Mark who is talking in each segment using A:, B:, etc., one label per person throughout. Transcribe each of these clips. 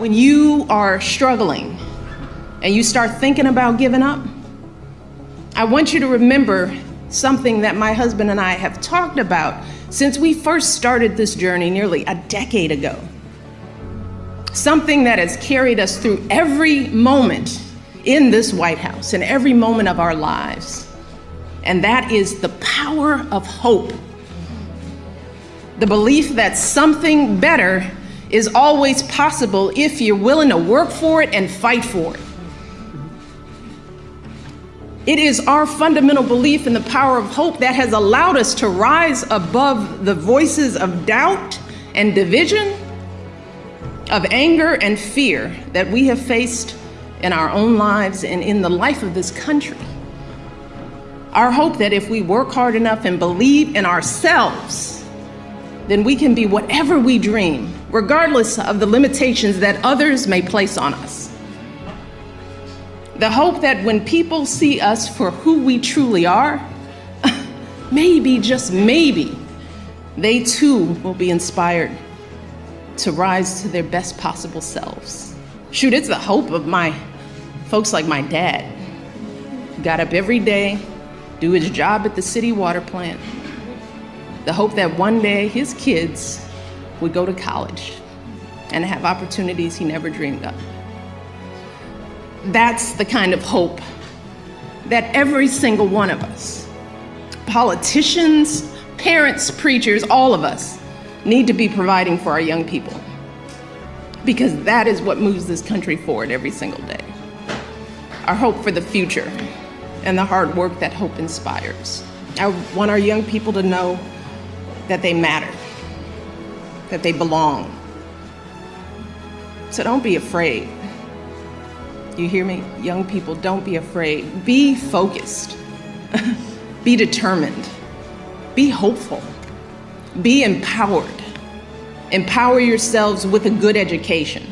A: When you are struggling and you start thinking about giving up, I want you to remember something that my husband and I have talked about since we first started this journey nearly a decade ago. Something that has carried us through every moment in this White House, and every moment of our lives. And that is the power of hope. The belief that something better is always possible if you're willing to work for it and fight for it. It is our fundamental belief in the power of hope that has allowed us to rise above the voices of doubt and division, of anger and fear that we have faced in our own lives and in the life of this country. Our hope that if we work hard enough and believe in ourselves, then we can be whatever we dream, regardless of the limitations that others may place on us. The hope that when people see us for who we truly are, maybe, just maybe, they too will be inspired to rise to their best possible selves. Shoot, it's the hope of my folks like my dad. Got up every day, do his job at the city water plant. The hope that one day his kids would go to college and have opportunities he never dreamed of. That's the kind of hope that every single one of us, politicians, parents, preachers, all of us, need to be providing for our young people. Because that is what moves this country forward every single day. Our hope for the future and the hard work that hope inspires. I want our young people to know that they matter, that they belong. So don't be afraid. You hear me? Young people, don't be afraid. Be focused. be determined. Be hopeful. Be empowered. Empower yourselves with a good education.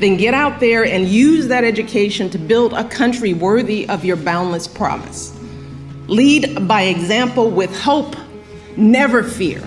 A: Then get out there and use that education to build a country worthy of your boundless promise. Lead by example with hope, never fear.